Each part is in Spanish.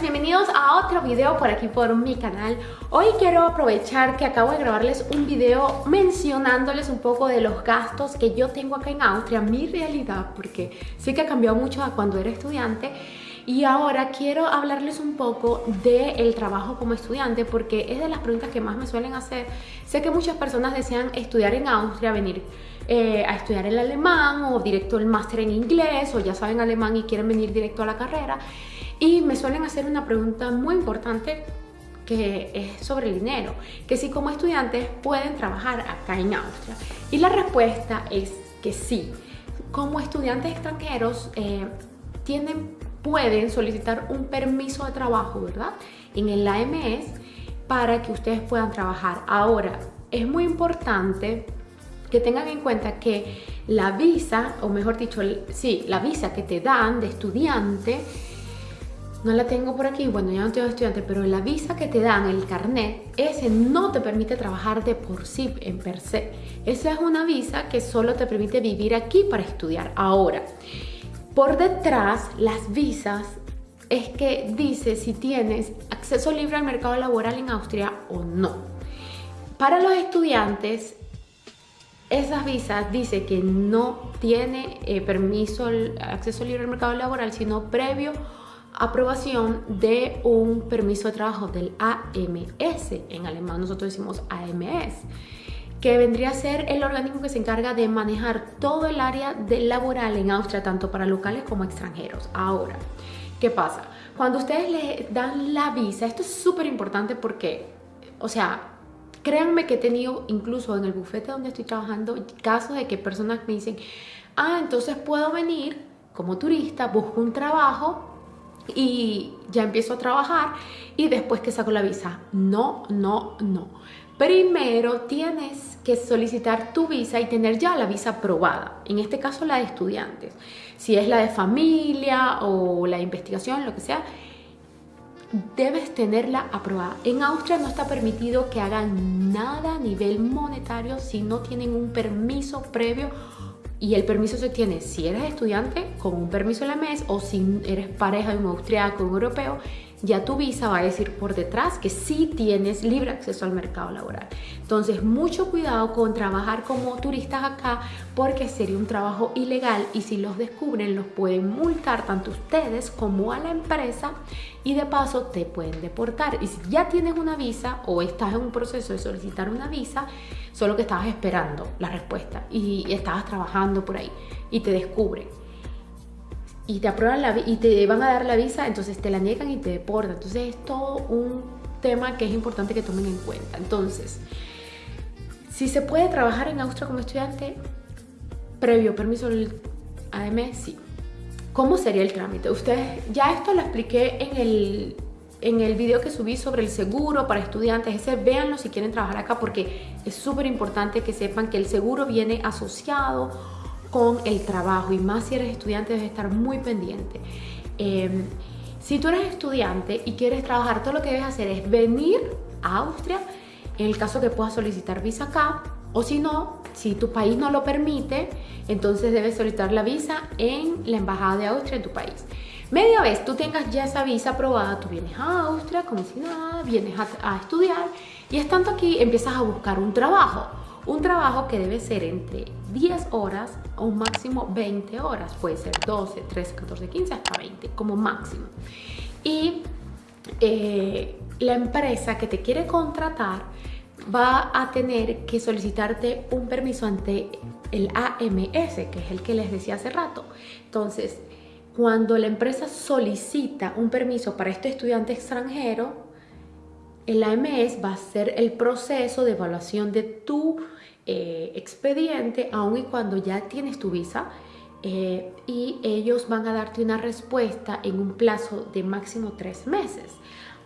bienvenidos a otro video por aquí por mi canal Hoy quiero aprovechar que acabo de grabarles un video mencionándoles un poco de los gastos que yo tengo acá en Austria Mi realidad, porque sí que ha cambiado mucho a cuando era estudiante y ahora quiero hablarles un poco del trabajo como estudiante porque es de las preguntas que más me suelen hacer. Sé que muchas personas desean estudiar en Austria, venir eh, a estudiar el alemán o directo el máster en inglés o ya saben alemán y quieren venir directo a la carrera. Y me suelen hacer una pregunta muy importante que es sobre el dinero, que si como estudiantes pueden trabajar acá en Austria. Y la respuesta es que sí. Como estudiantes extranjeros eh, tienen pueden solicitar un permiso de trabajo, ¿verdad? En el AMS para que ustedes puedan trabajar. Ahora, es muy importante que tengan en cuenta que la visa, o mejor dicho, sí, la visa que te dan de estudiante, no la tengo por aquí, bueno, ya no tengo estudiante, pero la visa que te dan, el carnet, ese no te permite trabajar de por sí, en per se. Esa es una visa que solo te permite vivir aquí para estudiar. Ahora, por detrás, las visas es que dice si tienes acceso libre al mercado laboral en Austria o no. Para los estudiantes, esas visas dice que no tiene eh, permiso, acceso libre al mercado laboral, sino previo aprobación de un permiso de trabajo del AMS. En alemán nosotros decimos AMS que vendría a ser el organismo que se encarga de manejar todo el área de laboral en Austria, tanto para locales como extranjeros. Ahora, ¿qué pasa? Cuando ustedes le dan la visa, esto es súper importante porque, o sea, créanme que he tenido incluso en el bufete donde estoy trabajando casos de que personas me dicen, ah, entonces puedo venir como turista, busco un trabajo y ya empiezo a trabajar y después que saco la visa. No, no, no. Primero tienes que solicitar tu visa y tener ya la visa aprobada, en este caso la de estudiantes. Si es la de familia o la de investigación, lo que sea, debes tenerla aprobada. En Austria no está permitido que hagan nada a nivel monetario si no tienen un permiso previo y el permiso se tiene si eres estudiante con un permiso en o si eres pareja de un austriaco un europeo ya tu visa va a decir por detrás que sí tienes libre acceso al mercado laboral. Entonces, mucho cuidado con trabajar como turistas acá porque sería un trabajo ilegal y si los descubren los pueden multar tanto ustedes como a la empresa y de paso te pueden deportar. Y si ya tienes una visa o estás en un proceso de solicitar una visa, solo que estabas esperando la respuesta y estabas trabajando por ahí y te descubren y te aprueban la y te van a dar la visa, entonces te la niegan y te deportan. Entonces es todo un tema que es importante que tomen en cuenta. Entonces, si se puede trabajar en Austria como estudiante, previo permiso del AM, sí. ¿Cómo sería el trámite? Ustedes, ya esto lo expliqué en el, en el video que subí sobre el seguro para estudiantes. Ese véanlo si quieren trabajar acá porque es súper importante que sepan que el seguro viene asociado con el trabajo y más si eres estudiante debes estar muy pendiente. Em, si tú eres estudiante y quieres trabajar, todo lo que debes hacer es venir a Austria, en el caso que puedas solicitar visa acá, o si no, si tu país no lo permite, entonces debes solicitar la visa en la Embajada de Austria en tu país. Media vez tú tengas ya esa visa aprobada, tú vienes a Austria como si nada, vienes a, a estudiar y estando aquí empiezas a buscar un trabajo. Un trabajo que debe ser entre 10 horas o un máximo 20 horas. Puede ser 12, 13, 14, 15, hasta 20 como máximo. Y eh, la empresa que te quiere contratar va a tener que solicitarte un permiso ante el AMS, que es el que les decía hace rato. Entonces, cuando la empresa solicita un permiso para este estudiante extranjero, el AMS va a hacer el proceso de evaluación de tu eh, expediente, aun y cuando ya tienes tu visa, eh, y ellos van a darte una respuesta en un plazo de máximo tres meses.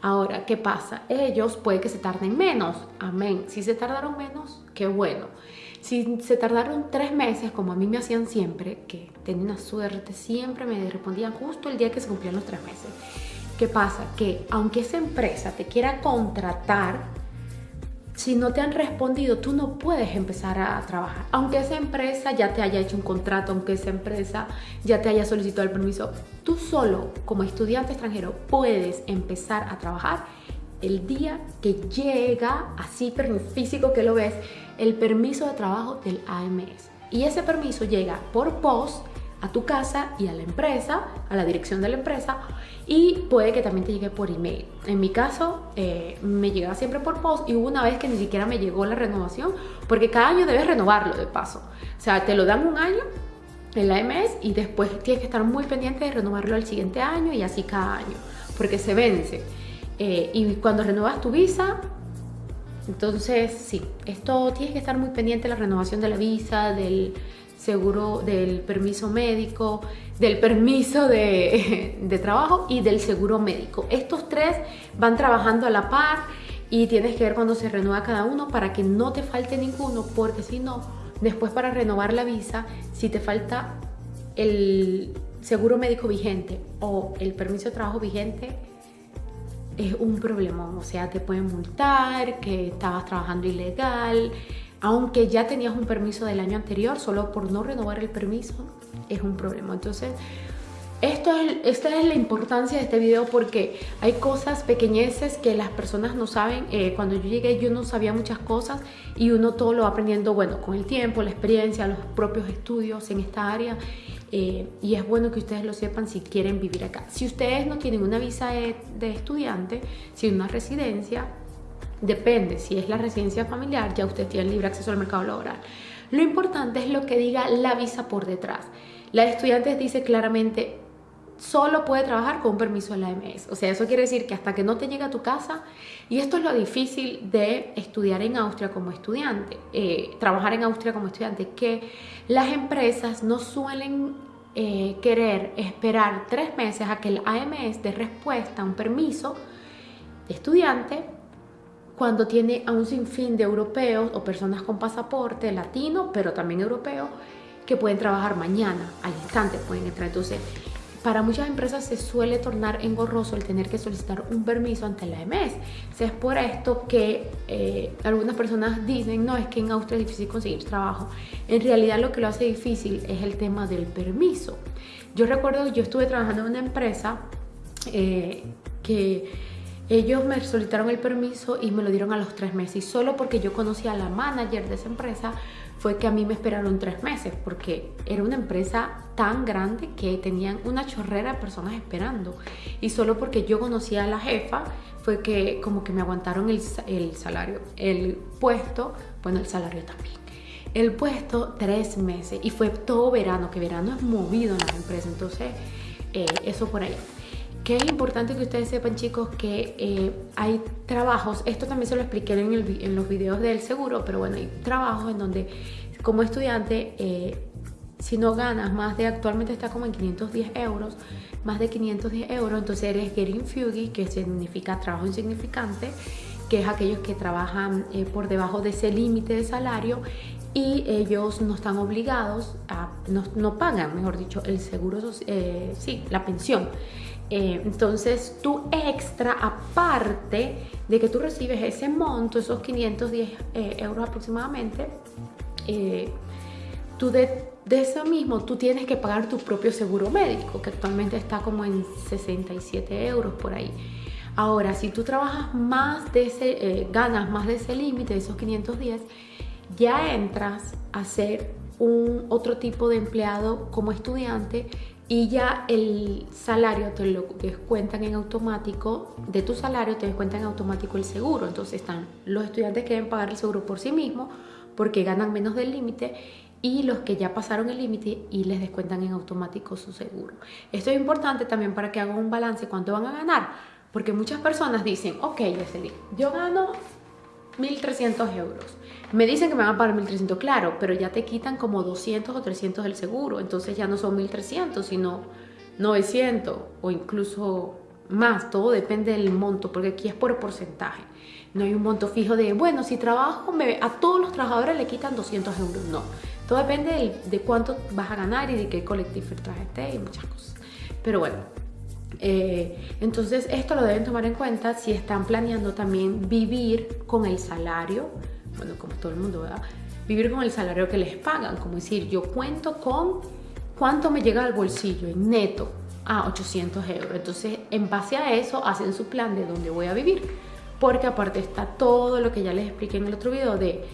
Ahora, ¿qué pasa? Ellos puede que se tarden menos, amén. Si se tardaron menos, qué bueno. Si se tardaron tres meses, como a mí me hacían siempre, que tenía una suerte, siempre me respondían justo el día que se cumplían los tres meses. ¿Qué pasa? Que aunque esa empresa te quiera contratar, si no te han respondido, tú no puedes empezar a trabajar. Aunque esa empresa ya te haya hecho un contrato, aunque esa empresa ya te haya solicitado el permiso, tú solo como estudiante extranjero puedes empezar a trabajar el día que llega, así físico que lo ves, el permiso de trabajo del AMS. Y ese permiso llega por post a tu casa y a la empresa, a la dirección de la empresa y puede que también te llegue por email. En mi caso eh, me llega siempre por post y hubo una vez que ni siquiera me llegó la renovación porque cada año debes renovarlo de paso. O sea, te lo dan un año en la AMS y después tienes que estar muy pendiente de renovarlo al siguiente año y así cada año porque se vence. Eh, y cuando renovas tu visa, entonces sí, esto tienes que estar muy pendiente de la renovación de la visa, del seguro del permiso médico, del permiso de, de, trabajo y del seguro médico. Estos tres van trabajando a la par y tienes que ver cuando se renueva cada uno para que no te falte ninguno, porque si no, después para renovar la visa, si te falta el seguro médico vigente o el permiso de trabajo vigente, es un problema. O sea, te pueden multar, que estabas trabajando ilegal, aunque ya tenías un permiso del año anterior, solo por no renovar el permiso es un problema. Entonces, esto es, esta es la importancia de este video porque hay cosas pequeñeces que las personas no saben. Eh, cuando yo llegué yo no sabía muchas cosas y uno todo lo va aprendiendo, bueno, con el tiempo, la experiencia, los propios estudios en esta área. Eh, y es bueno que ustedes lo sepan si quieren vivir acá. Si ustedes no tienen una visa de, de estudiante, si una residencia, Depende, si es la residencia familiar, ya usted tiene libre acceso al mercado laboral. Lo importante es lo que diga la visa por detrás. La de estudiantes dice claramente, solo puede trabajar con permiso de la AMS. O sea, eso quiere decir que hasta que no te llegue a tu casa, y esto es lo difícil de estudiar en Austria como estudiante, eh, trabajar en Austria como estudiante, que las empresas no suelen eh, querer esperar tres meses a que el AMS dé respuesta a un permiso de estudiante cuando tiene a un sinfín de europeos o personas con pasaporte latino, pero también europeo, que pueden trabajar mañana, al instante pueden entrar. Entonces, para muchas empresas se suele tornar engorroso el tener que solicitar un permiso ante la EMS. es por esto que eh, algunas personas dicen, no, es que en Austria es difícil conseguir trabajo. En realidad lo que lo hace difícil es el tema del permiso. Yo recuerdo, yo estuve trabajando en una empresa eh, que ellos me solicitaron el permiso y me lo dieron a los tres meses. Y solo porque yo conocía a la manager de esa empresa fue que a mí me esperaron tres meses, porque era una empresa tan grande que tenían una chorrera de personas esperando. Y solo porque yo conocía a la jefa fue que como que me aguantaron el, salario, el puesto, bueno, el salario también. El puesto tres meses y fue todo verano, que verano es movido en las empresas. Entonces, eh, eso por ahí que es importante que ustedes sepan chicos que eh, hay trabajos, esto también se lo expliqué en, los videos del seguro, pero bueno, hay trabajos en donde como estudiante, eh, si no ganas más de, actualmente está como en 510 euros, más de 510 euros, entonces eres Getting que significa trabajo insignificante, que es aquellos que trabajan eh, por debajo de ese límite de salario y ellos no están obligados a, no, no pagan, mejor dicho, el seguro, sí, la pensión. Eh, entonces, tú extra, aparte de que tú recibes ese monto, esos 510 eh, euros aproximadamente, eh, tú de, eso mismo, tú tienes que pagar tu propio seguro médico, que actualmente está como en 67 euros por ahí. Ahora, si tú trabajas más de ese, ganas más de ese límite, de esos 510, ya entras a ser un otro tipo de empleado como estudiante y ya el salario te lo descuentan en automático, de tu salario te descuentan en automático el seguro. Entonces están los estudiantes que deben pagar el seguro por sí mismos porque ganan menos del límite y los que ya pasaron el límite y les descuentan en automático su seguro. Esto es importante también para que hagan un balance cuánto van a ganar, porque muchas personas dicen, ok, yo gano 1.300 euros. Me dicen que me van a pagar 1.300, claro, pero ya te quitan como 200 o 300 del seguro. Entonces ya no son 1.300, sino 900 o incluso más. Todo depende del monto, porque aquí es por porcentaje. No hay un monto fijo de, bueno, si trabajo, a todos los trabajadores le quitan 200 euros. No. Todo depende de, cuánto vas a ganar y de qué colectivo traje esté y muchas cosas. Pero bueno, Eh, entonces esto lo deben tomar en cuenta si están planeando también vivir con el salario, bueno, como todo el mundo, ¿verdad? Vivir con el salario que les pagan, como decir, yo cuento con cuánto me llega al bolsillo en neto a 800 euros. Entonces, en base a eso, hacen su plan de dónde voy a vivir. Porque aparte está todo lo que ya les expliqué en el otro video de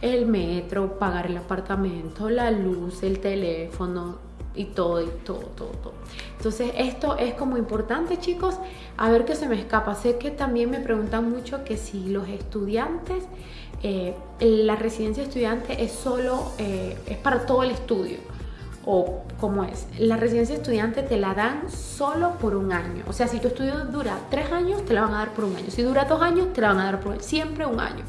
el metro, pagar el apartamento, la luz, el teléfono, y todo, y todo, todo, todo. Entonces esto es como importante chicos, a ver qué se me escapa. Sé que también me preguntan mucho que si los estudiantes, eh, la residencia estudiante es solo, eh, es para todo el estudio. O cómo es, la residencia estudiante te la dan solo por un año. O sea, si tu estudio dura tres años, te la van a dar por un año. Si dura dos años, te la van a dar por siempre un año.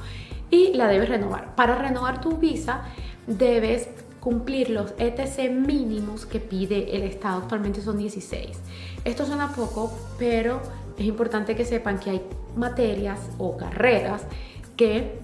Y la debes renovar. Para renovar tu visa, debes cumplir los ETC mínimos que pide el Estado, actualmente son 16. Esto suena poco, pero es importante que sepan que hay materias o carreras que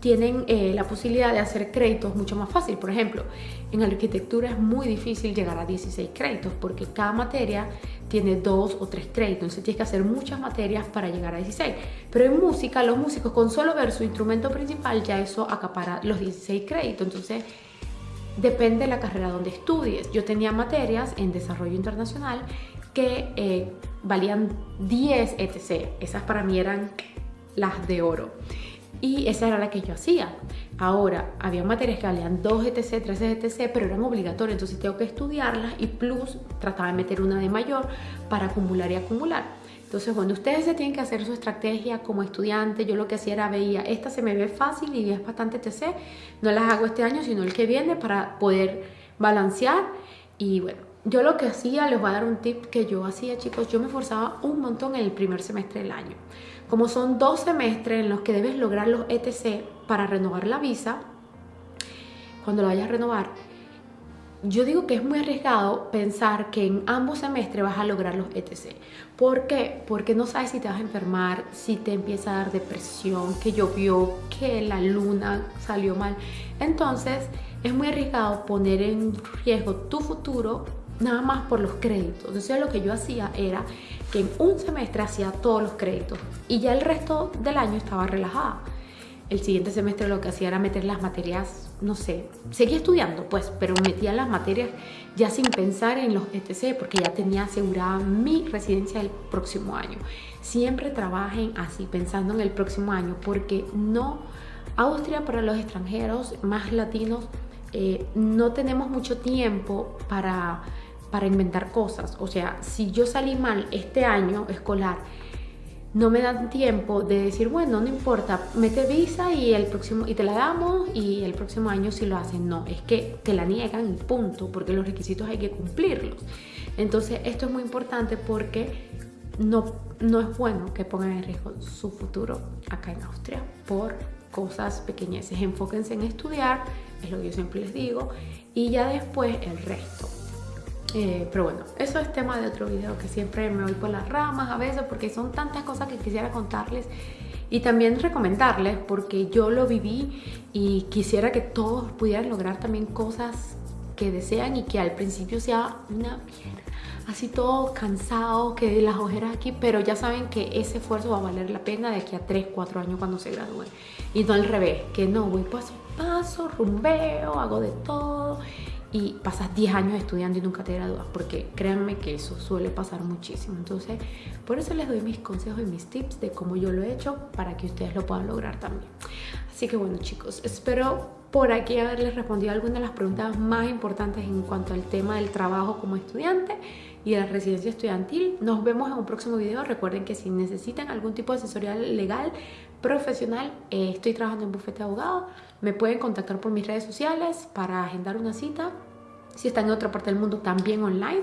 tienen eh, la posibilidad de hacer créditos mucho más fácil. Por ejemplo, en arquitectura es muy difícil llegar a 16 créditos porque cada materia tiene dos o tres créditos, entonces tienes que hacer muchas materias para llegar a 16. Pero en música, los músicos con solo ver su instrumento principal ya eso acapara los 16 créditos. Entonces Depende de la carrera donde estudies. Yo tenía materias en desarrollo internacional que eh, valían 10 etc. Esas para mí eran las de oro. Y esa era la que yo hacía. Ahora, había materias que valían 2 ETC, 3 ETC, pero eran obligatorias, entonces tengo que estudiarlas y plus trataba de meter una de mayor para acumular y acumular. Entonces, cuando ustedes se tienen que hacer su estrategia como estudiante, yo lo que hacía era veía, esta se me ve fácil y es bastante TC, no las hago este año, sino el que viene para poder balancear. Y bueno, yo lo que hacía, les voy a dar un tip que yo hacía, chicos, yo me esforzaba un montón en el primer semestre del año. Como son dos semestres en los que debes lograr los ETC para renovar la visa, cuando lo vayas a renovar, yo digo que es muy arriesgado pensar que en ambos semestres vas a lograr los ETC. ¿Por qué? Porque no sabes si te vas a enfermar, si te empieza a dar depresión, que llovió, que la luna salió mal. Entonces es muy arriesgado poner en riesgo tu futuro nada más por los créditos. Entonces lo que yo hacía era que en un semestre hacía todos los créditos y ya el resto del año estaba relajada el siguiente semestre lo que hacía era meter las materias, no sé, seguía estudiando pues, pero metía las materias ya sin pensar en los ETC porque ya tenía asegurada mi residencia el próximo año. Siempre trabajen así, pensando en el próximo año, porque no, Austria para los extranjeros más latinos, eh, no tenemos mucho tiempo para, para inventar cosas. O sea, si yo salí mal este año escolar, no me dan tiempo de decir, bueno, no importa, mete visa y, el próximo, y te la damos y el próximo año si lo hacen. No, es que te la niegan y punto, porque los requisitos hay que cumplirlos. Entonces, esto es muy importante porque no, no es bueno que pongan en riesgo su futuro acá en Austria por cosas pequeñeces. Enfóquense en estudiar, es lo que yo siempre les digo, y ya después el resto. Eh, pero bueno, eso es tema de otro video que siempre me voy por las ramas a veces porque son tantas cosas que quisiera contarles y también recomendarles porque yo lo viví y quisiera que todos pudieran lograr también cosas que desean y que al principio sea una mierda así todo cansado, que las ojeras aquí, pero ya saben que ese esfuerzo va a valer la pena de aquí a 3, 4 años cuando se gradúen. Y no al revés, que no, voy paso a paso, rumbeo, hago de todo y pasas 10 años estudiando y nunca te gradúas, porque créanme que eso suele pasar muchísimo. Entonces, por eso les doy mis consejos y mis tips de cómo yo lo he hecho para que ustedes lo puedan lograr también. Así que bueno chicos, espero por aquí haberles respondido algunas de las preguntas más importantes en cuanto al tema del trabajo como estudiante y de la residencia estudiantil. Nos vemos en un próximo video. Recuerden que si necesitan algún tipo de asesoría legal, profesional, eh, estoy trabajando en bufete de abogado. Me pueden contactar por mis redes sociales para agendar una cita. Si están en otra parte del mundo, también online.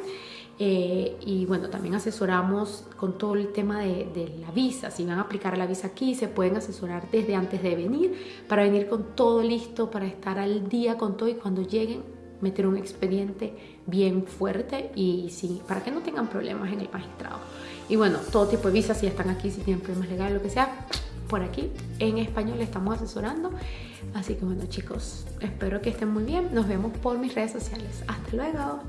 Eh, y bueno, también asesoramos con todo el tema de, de, la visa. Si van a aplicar la visa aquí, se pueden asesorar desde antes de venir para venir con todo listo, para estar al día con todo y cuando lleguen meter un expediente bien fuerte y sí, para que no tengan problemas en el magistrado. Y bueno, todo tipo de visas, si están aquí, si tienen problemas legales, lo que sea, por aquí en español le estamos asesorando. Así que bueno chicos, espero que estén muy bien. Nos vemos por mis redes sociales. Hasta luego.